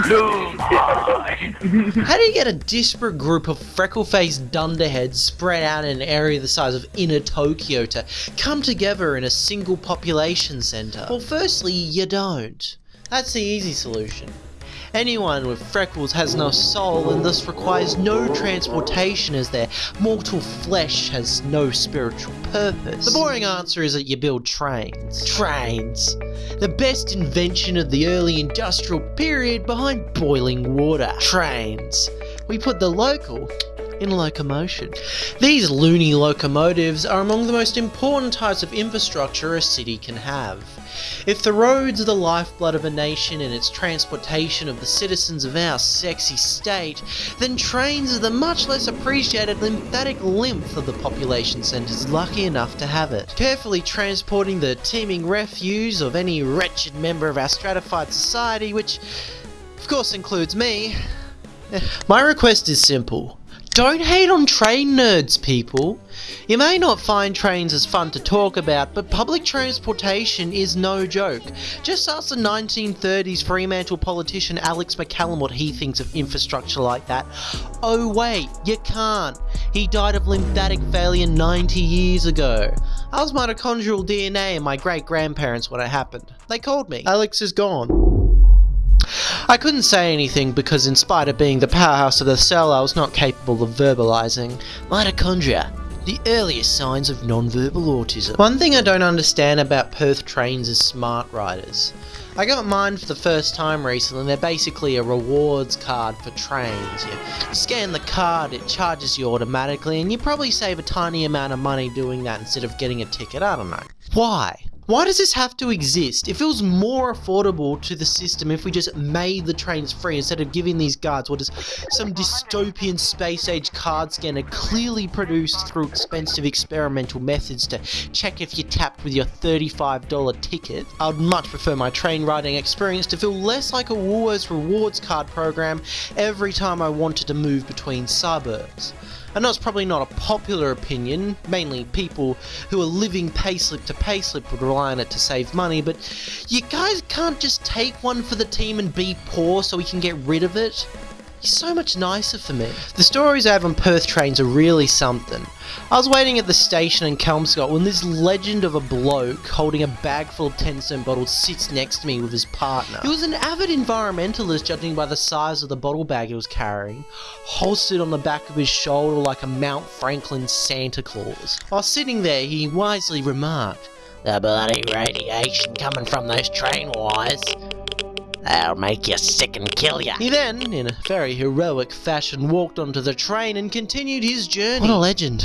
How do you get a disparate group of freckle-faced dunderheads spread out in an area the size of inner Tokyo to come together in a single population centre? Well, firstly, you don't. That's the easy solution. Anyone with freckles has no soul and thus requires no transportation as their mortal flesh has no spiritual purpose. The boring answer is that you build trains. Trains. The best invention of the early industrial period behind boiling water. Trains. We put the local in locomotion. These loony locomotives are among the most important types of infrastructure a city can have. If the roads are the lifeblood of a nation and its transportation of the citizens of our sexy state, then trains are the much less appreciated lymphatic lymph of the population centres lucky enough to have it. Carefully transporting the teeming refuse of any wretched member of our stratified society, which of course includes me, my request is simple. Don't hate on train nerds, people. You may not find trains as fun to talk about, but public transportation is no joke. Just ask the 1930s Fremantle politician Alex McCallum what he thinks of infrastructure like that. Oh wait, you can't. He died of lymphatic failure 90 years ago. I was mitochondrial DNA in my great grandparents when it happened. They called me. Alex is gone. I couldn't say anything because in spite of being the powerhouse of the cell, I was not capable of verbalizing. Mitochondria. The earliest signs of non-verbal autism. One thing I don't understand about Perth trains is SmartRiders. I got mine for the first time recently and they're basically a rewards card for trains. You scan the card, it charges you automatically and you probably save a tiny amount of money doing that instead of getting a ticket, I don't know. Why? Why does this have to exist? It feels more affordable to the system if we just made the trains free instead of giving these guards what is some dystopian space age card scanner clearly produced through expensive experimental methods to check if you're tapped with your $35 ticket. I would much prefer my train riding experience to feel less like a Woolworths rewards card program every time I wanted to move between suburbs. I know it's probably not a popular opinion, mainly people who are living payslip to payslip would rely on it to save money, but you guys can't just take one for the team and be poor so we can get rid of it? He's so much nicer for me. The stories I have on Perth trains are really something. I was waiting at the station in Kelmscott when this legend of a bloke holding a bag full of 10 cent bottles sits next to me with his partner. He was an avid environmentalist judging by the size of the bottle bag he was carrying, holstered on the back of his shoulder like a Mount Franklin Santa Claus. While sitting there, he wisely remarked, The bloody radiation coming from those train wires. That'll make you sick and kill you. He then, in a very heroic fashion, walked onto the train and continued his journey. What a legend.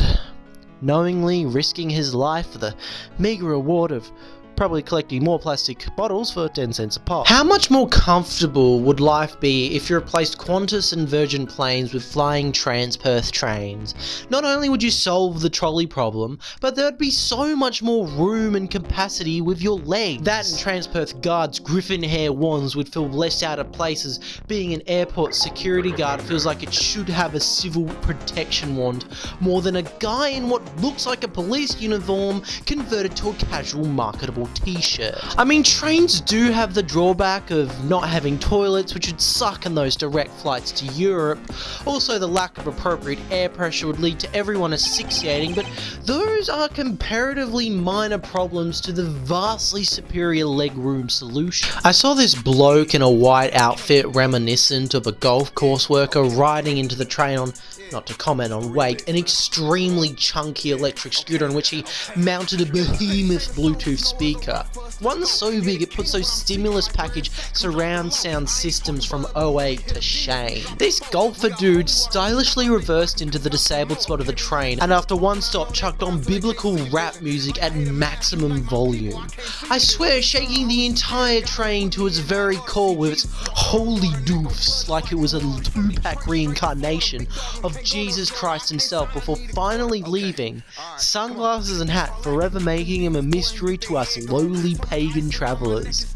Knowingly risking his life for the meagre reward of probably collecting more plastic bottles for 10 cents a pop. How much more comfortable would life be if you replaced Qantas and Virgin planes with flying Transperth trains? Not only would you solve the trolley problem, but there'd be so much more room and capacity with your legs. That and Transperth guards' griffin hair wands would feel less out of place as being an airport security guard feels like it should have a civil protection wand more than a guy in what looks like a police uniform converted to a casual marketable t-shirt. I mean, trains do have the drawback of not having toilets, which would suck in those direct flights to Europe. Also, the lack of appropriate air pressure would lead to everyone asphyxiating, but those are comparatively minor problems to the vastly superior legroom solution. I saw this bloke in a white outfit reminiscent of a golf course worker riding into the train on not to comment on weight, an extremely chunky electric scooter on which he mounted a behemoth Bluetooth speaker. One so big it puts those stimulus package surround sound systems from 08 to shame. This golfer dude stylishly reversed into the disabled spot of the train and after one stop chucked on biblical rap music at maximum volume. I swear shaking the entire train to its very core with its holy doofs like it was a Tupac reincarnation of Jesus Christ himself before finally leaving, sunglasses and hat forever making him a mystery to us lowly pagan travellers.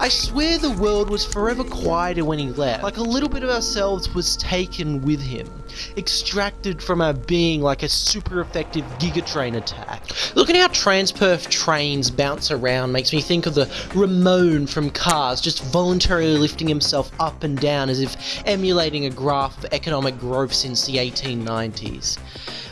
I swear the world was forever quieter when he left, like a little bit of ourselves was taken with him, extracted from our being like a super effective Giga Drain attack. Looking at how Transperth trains bounce around makes me think of the Ramone from Cars just voluntarily lifting himself up and down as if emulating a graph of economic growth since the 1890s.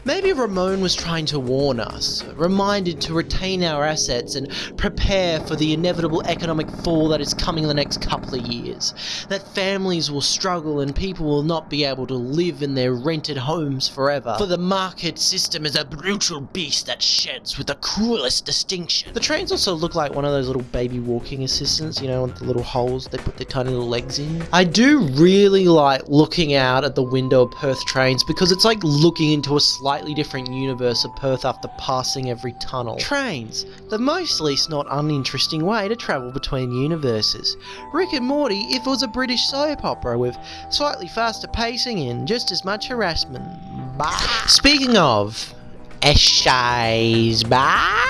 Maybe Ramone was trying to warn us, reminded to retain our assets and prepare for the inevitable economic fall that is coming in the next couple of years. That families will struggle and people will not be able to live in their rented homes forever. For the market system is a brutal beast that sheds with the cruelest distinction. The trains also look like one of those little baby walking assistants, you know, with the little holes they put their tiny little legs in. I do really like looking out at the window of Perth trains because it's like looking into a slightly different universe of Perth after passing every tunnel. Trains, the most least not uninteresting way to travel between universes. Rick and Morty if it was a British soap opera with slightly faster pacing and just as much harassment. Bah. Speaking of, Eshays, bah!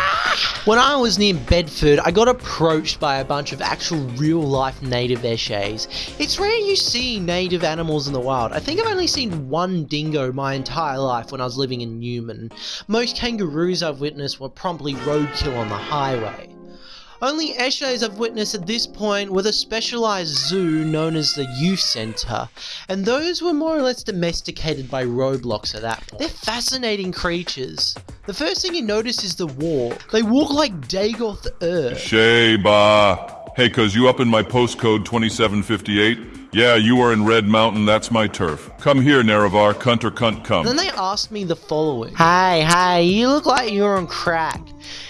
When I was near Bedford, I got approached by a bunch of actual real life native Eshays. It's rare you see native animals in the wild. I think I've only seen one dingo my entire life when I was living in Newman. Most kangaroos I've witnessed were promptly roadkill on the highway. Only Eshays I've witnessed at this point were the specialised zoo known as the youth centre, and those were more or less domesticated by Roblox at that point. They're fascinating creatures. The first thing you notice is the walk. They walk like Dagoth Ur. Sheba! Hey, cuz you up in my postcode 2758? Yeah, you are in Red Mountain, that's my turf. Come here, Nerevar, cunt or cunt come. Then they asked me the following. Hey, hey, you look like you're on crack.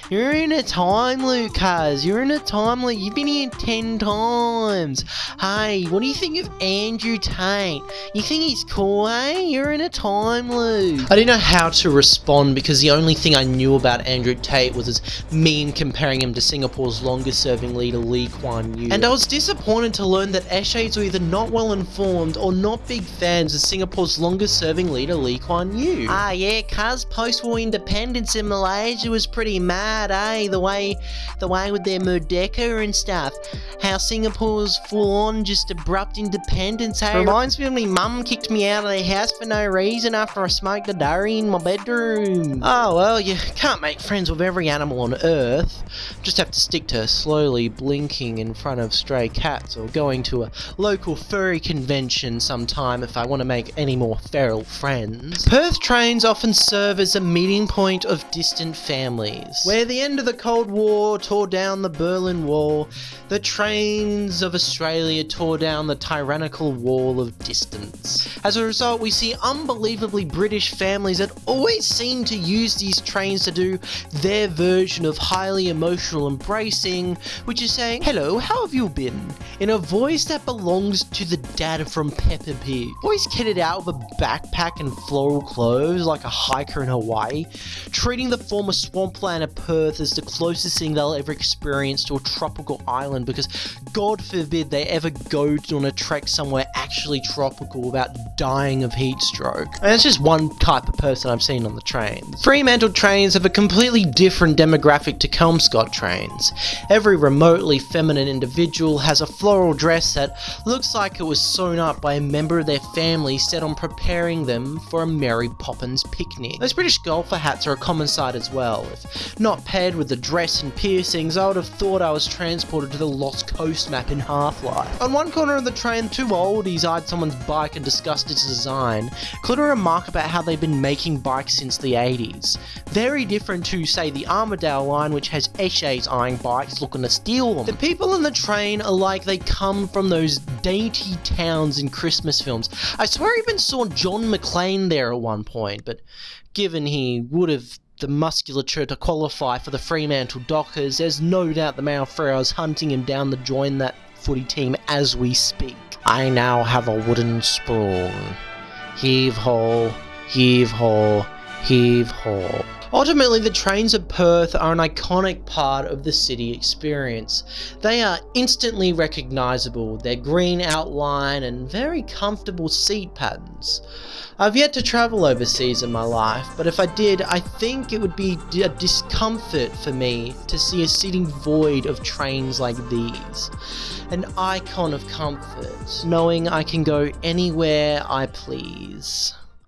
You're in a time loop, cuz. You're in a time loop. You've been here ten times. Hey, what do you think of Andrew Tate? You think he's cool, eh? You're in a time loop. I didn't know how to respond because the only thing I knew about Andrew Tate was his meme comparing him to Singapore's longest serving leader Lee Kuan Yew. And I was disappointed to learn that Eshays were either not well informed or not big fans of Singapore's longest serving leader Lee Kuan Yew. Ah yeah, cuz post-war independence in Malaysia was pretty mad eh? The way, the way with their Merdeka and stuff. How Singapore's full on just abrupt independence, hey? Reminds me of me mum kicked me out of the house for no reason after I smoked a durry in my bedroom. Oh well, you can't make friends with every animal on earth. Just have to stick to slowly blinking in front of stray cats or going to a local furry convention sometime if I want to make any more feral friends. Perth trains often serve as a meeting point of distant families, where the end of the Cold War tore down the Berlin Wall, the trains of Australia tore down the tyrannical wall of distance. As a result, we see unbelievably British families that always seem to use these trains to do their version of highly emotional embracing, which is saying, Hello, how have you been? in a voice that belongs to the dad from Peppa Pig. Always kitted out with a backpack and floral clothes like a hiker in Hawaii, treating the former swampland of Perth is the closest thing they'll ever experience to a tropical island because God forbid they ever go on a trek somewhere actually tropical without dying of heat stroke. And that's just one type of person I've seen on the trains. Fremantle trains have a completely different demographic to Kelmscott trains. Every remotely feminine individual has a floral dress that looks like it was sewn up by a member of their family set on preparing them for a Mary Poppins picnic. Those British golfer hats are a common sight as well. If not paired with the dress and piercings, I would have thought I was transported to the Lost Coast map in Half-Life. On one corner of the train, two oldies eyed someone's bike and discussed its design, including a remark about how they've been making bikes since the 80s. Very different to, say, the Armadale line, which has Eshays eyeing bikes looking to steal them. The people in the train are like they come from those dainty towns in Christmas films. I swear I even saw John McClane there at one point, but given he would have the musculature to qualify for the Fremantle Dockers, there's no doubt the Freo is hunting him down to join that footy team as we speak. I now have a wooden spoon. Heave ho, heave ho, heave ho. Ultimately, the trains of Perth are an iconic part of the city experience. They are instantly recognisable, their green outline and very comfortable seat patterns. I've yet to travel overseas in my life, but if I did, I think it would be a discomfort for me to see a city void of trains like these. An icon of comfort, knowing I can go anywhere I please.